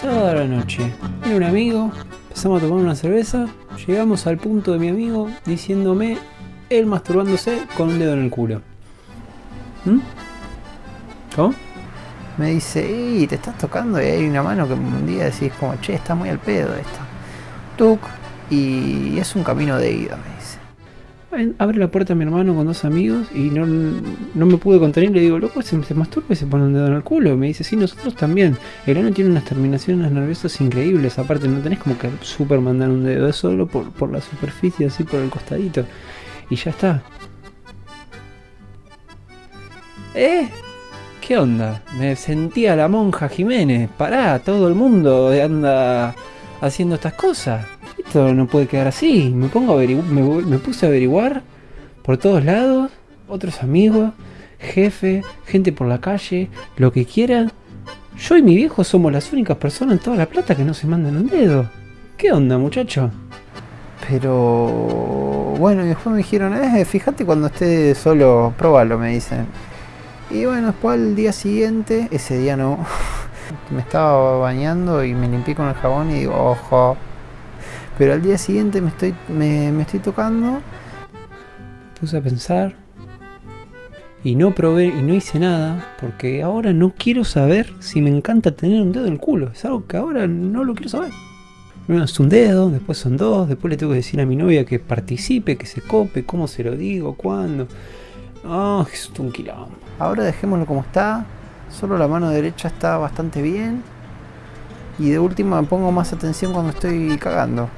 Sábado la noche, era un amigo, empezamos a tomar una cerveza, llegamos al punto de mi amigo diciéndome él masturbándose con un dedo en el culo. ¿Mm? ¿Cómo? Me dice, y te estás tocando y hay una mano que un día decís como, che, está muy al pedo esto. Tuk, y es un camino de ida, me dice. Abre la puerta a mi hermano con dos amigos y no, no me pude contener. Le digo, loco, se, se masturba y se pone un dedo en el culo. Y me dice, sí, nosotros también. El ano tiene unas terminaciones nerviosas increíbles. Aparte, no tenés como que super mandar un dedo, es solo por, por la superficie, así por el costadito. Y ya está. ¿Eh? ¿Qué onda? Me sentía la monja Jiménez. Pará, todo el mundo anda haciendo estas cosas. Esto no puede quedar así. Me pongo a me, me puse a averiguar por todos lados, otros amigos, jefe, gente por la calle, lo que quieran. Yo y mi viejo somos las únicas personas en toda la plata que no se mandan un dedo. ¿Qué onda, muchacho? Pero bueno, y después me dijeron, eh, fíjate cuando esté solo, probalo, me dicen. Y bueno, después al día siguiente, ese día no, me estaba bañando y me limpié con el jabón y digo, ojo. Pero al día siguiente me estoy, me, estoy tocando puse a pensar y no probé y no hice nada porque ahora no quiero saber si me encanta tener un dedo en el culo. Es algo que ahora no lo quiero saber. Primero es un dedo, después son dos, después le tengo que decir a mi novia que participe, que se cope, cómo se lo digo, cuándo. Ah, es un quilombo. Ahora dejémoslo como está. Solo la mano derecha está bastante bien. Y de última pongo más atención cuando estoy cagando.